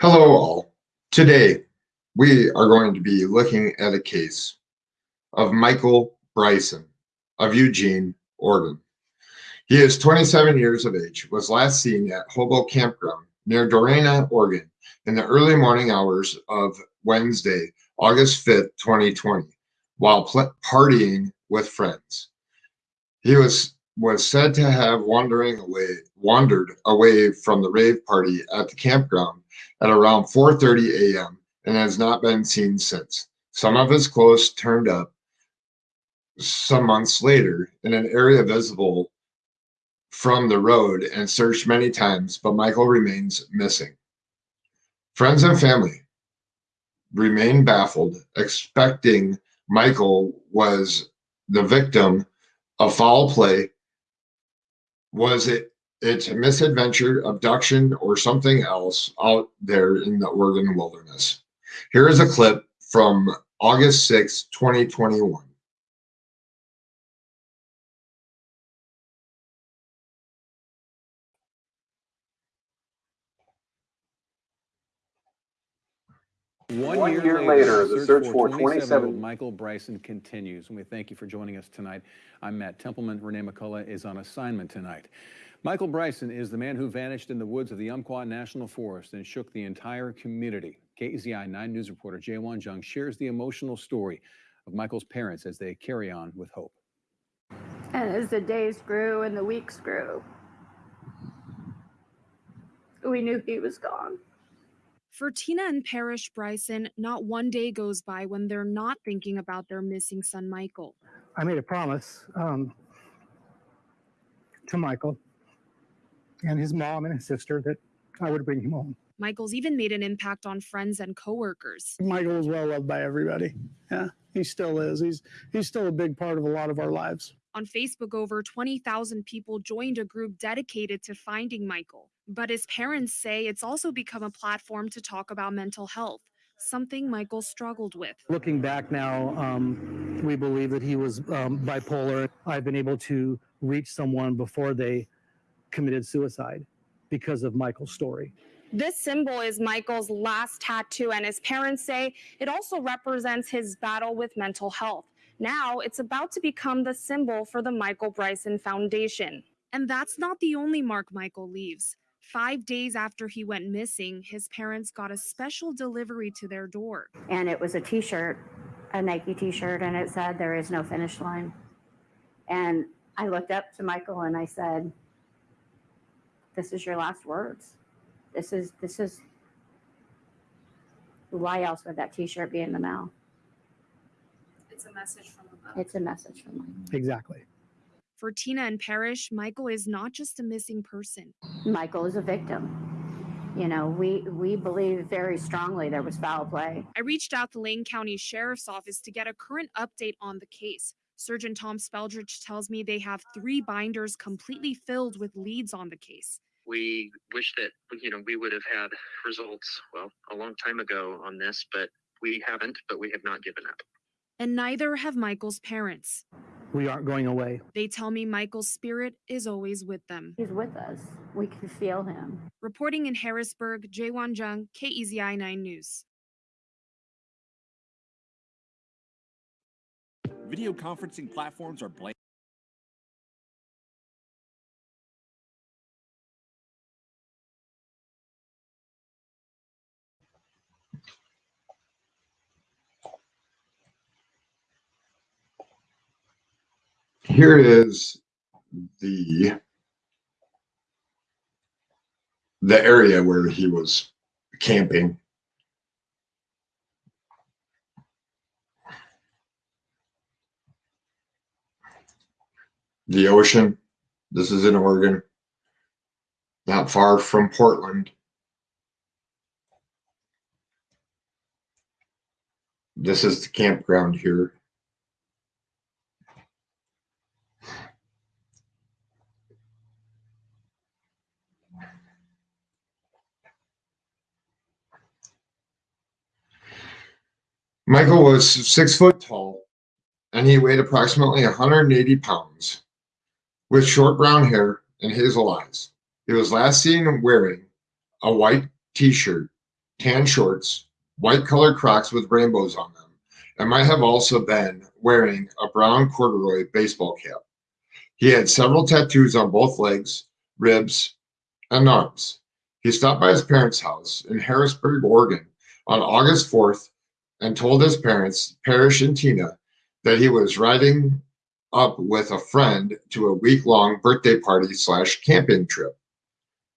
Hello all. Today, we are going to be looking at a case of Michael Bryson of Eugene, Oregon. He is 27 years of age, was last seen at Hobo Campground near Dorena, Oregon in the early morning hours of Wednesday, August 5th, 2020, while partying with friends. He was was said to have wandering away wandered away from the rave party at the campground at around 4:30 a.m. and has not been seen since. Some of his clothes turned up some months later in an area visible from the road and searched many times, but Michael remains missing. Friends and family remain baffled, expecting Michael was the victim of foul play. Was it it's a misadventure, abduction, or something else out there in the Oregon wilderness? Here is a clip from August 6, 2021. One, One year, year, later, the search, for 27 Michael Bryson continues, and we thank you for joining us tonight. I'm Matt Templeman. Renee McCullough is on assignment tonight. Michael Bryson is the man who vanished in the woods of the Umpqua National Forest and shook the entire community. KEZI 9 News reporter Jaewon Jung shares the emotional story of Michael's parents as they carry on with hope. And as the days grew and the weeks grew, we knew he was gone. For Tina and Parrish Bryson, not one day goes by when they're not thinking about their missing son, Michael. I made a promise um, to Michael and his mom and his sister that I would bring him home. Michael's even made an impact on friends and coworkers. Michael was well loved by everybody. Yeah, he still is. He's he's still a big part of a lot of our lives. On Facebook, over 20,000 people joined a group dedicated to finding Michael. But his parents say it's also become a platform to talk about mental health, something Michael struggled with. Looking back now, um, we believe that he was um, bipolar. I've been able to reach someone before they committed suicide because of Michael's story. This symbol is Michael's last tattoo, and his parents say it also represents his battle with mental health. Now it's about to become the symbol for the Michael Bryson Foundation. And that's not the only mark Michael leaves. Five days after he went missing, his parents got a special delivery to their door. And it was a t shirt, a Nike t shirt, and it said, There is no finish line. And I looked up to Michael and I said, This is your last words. This is, this is, why else would that t shirt be in the mail? It's a message from above. It's a message from Michael. Exactly. For Tina and Parrish, Michael is not just a missing person. Michael is a victim. You know, we we believe very strongly there was foul play. I reached out to Lane County Sheriff's Office to get a current update on the case. Surgeon Tom Speldrich tells me they have three binders completely filled with leads on the case. We wish that you know we would have had results well a long time ago on this, but we haven't. But we have not given up and neither have Michael's parents. We aren't going away. They tell me Michael's spirit is always with them. He's with us. We can feel him. Reporting in Harrisburg, Jaewon Jung, KEZI 9 News. Video conferencing platforms are blank. here is the the area where he was camping. The ocean. This is in Oregon, not far from Portland. This is the campground here. Michael was six foot tall and he weighed approximately 180 pounds with short brown hair and hazel eyes. He was last seen wearing a white t shirt tan shorts, white colored Crocs with rainbows on them, and might have also been wearing a brown corduroy baseball cap. He had several tattoos on both legs, ribs, and arms. He stopped by his parents' house in Harrisburg, Oregon on August 4th and told his parents, Parrish and Tina, that he was riding up with a friend to a week-long birthday party slash camping trip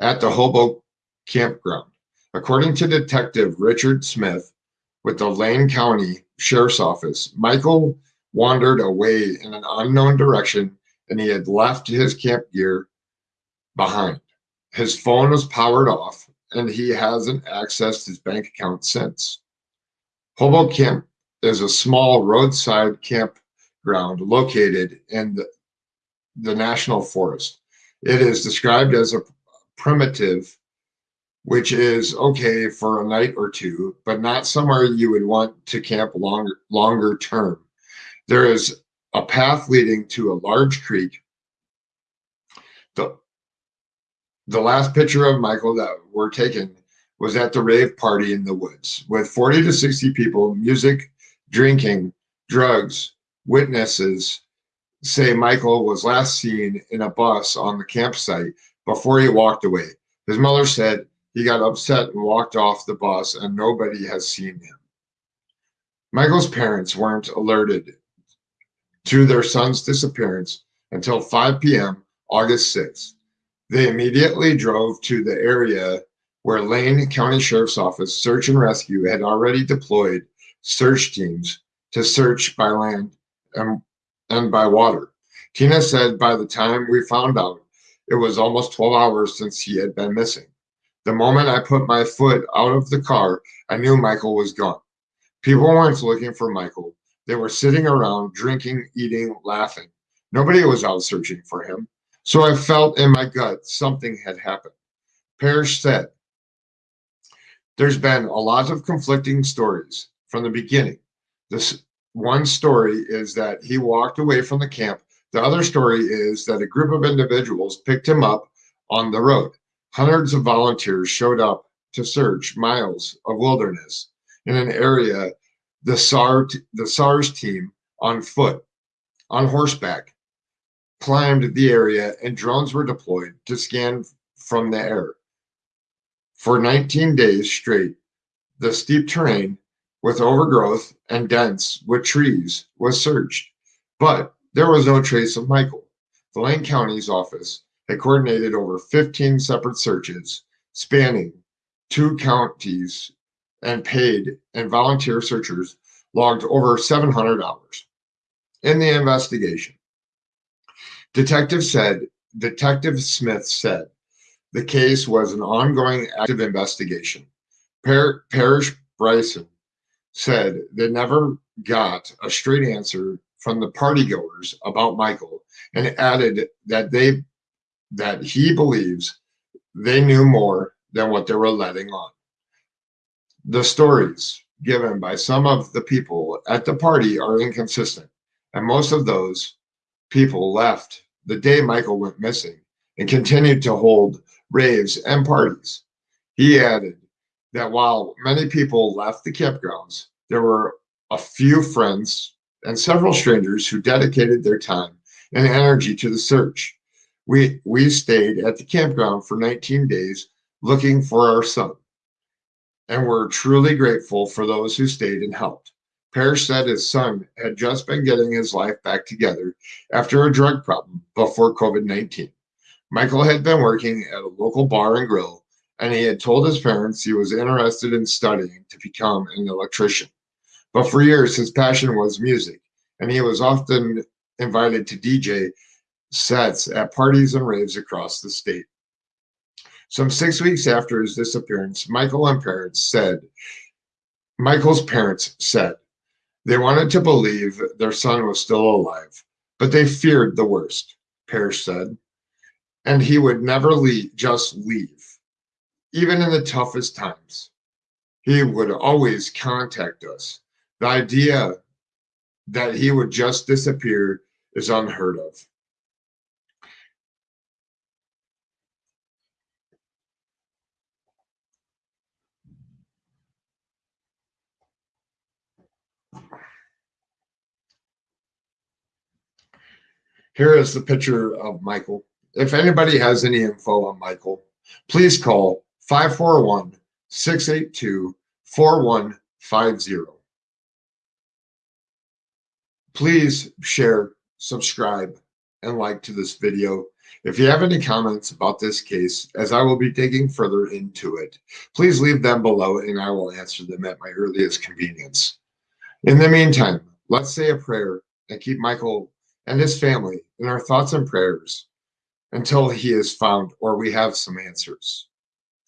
at the Hobo campground. According to Detective Richard Smith with the Lane County Sheriff's Office, Michael wandered away in an unknown direction and he had left his camp gear behind. His phone was powered off and he hasn't accessed his bank account since. Hobo Camp is a small roadside campground located in the, the National Forest. It is described as a primitive, which is okay for a night or two, but not somewhere you would want to camp longer longer term. There is a path leading to a large creek. The, the last picture of Michael that were taken was at the rave party in the woods with 40 to 60 people, music, drinking, drugs, witnesses say Michael was last seen in a bus on the campsite before he walked away. His mother said he got upset and walked off the bus and nobody has seen him. Michael's parents weren't alerted to their son's disappearance until 5 p.m. August 6th. They immediately drove to the area where Lane County Sheriff's Office Search and Rescue had already deployed search teams to search by land and, and by water. Tina said by the time we found out, it was almost 12 hours since he had been missing. The moment I put my foot out of the car, I knew Michael was gone. People weren't looking for Michael. They were sitting around, drinking, eating, laughing. Nobody was out searching for him. So I felt in my gut something had happened. Parrish said, There's been a lot of conflicting stories from the beginning. This one story is that he walked away from the camp. The other story is that a group of individuals picked him up on the road. Hundreds of volunteers showed up to search miles of wilderness in an area the SAR the SARS team on foot, on horseback, climbed the area and drones were deployed to scan from the air. For 19 days straight, the steep terrain with overgrowth and dense with trees was searched, but there was no trace of Michael. The Lane County's office had coordinated over 15 separate searches spanning two counties and paid and volunteer searchers logged over 700 hours in the investigation. Detective said, Detective Smith said, the case was an ongoing active investigation. Parrish Bryson said they never got a straight answer from the partygoers about Michael and added that they that he believes they knew more than what they were letting on. The stories given by some of the people at the party are inconsistent, and most of those people left the day Michael went missing and continued to hold raves and parties. He added that while many people left the campgrounds, there were a few friends and several strangers who dedicated their time and energy to the search. We, we stayed at the campground for 19 days looking for our son and we're truly grateful for those who stayed and helped. Parrish said his son had just been getting his life back together after a drug problem before COVID 19. Michael had been working at a local bar and grill, and he had told his parents he was interested in studying to become an electrician. But for years, his passion was music, and he was often invited to DJ sets at parties and raves across the state. Some six weeks after his disappearance, Michael and parents said, Michael's parents said they wanted to believe their son was still alive, but they feared the worst, Parrish said, and he would never leave, just leave, even in the toughest times. He would always contact us. The idea that he would just disappear is unheard of. Here is the picture of Michael. If anybody has any info on Michael, please call 541 682 4150. Please share, subscribe, and like to this video. If you have any comments about this case, as I will be digging further into it, please leave them below and I will answer them at my earliest convenience. In the meantime, let's say a prayer and keep Michael and his family in our thoughts and prayers until he is found or we have some answers.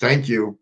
Thank you.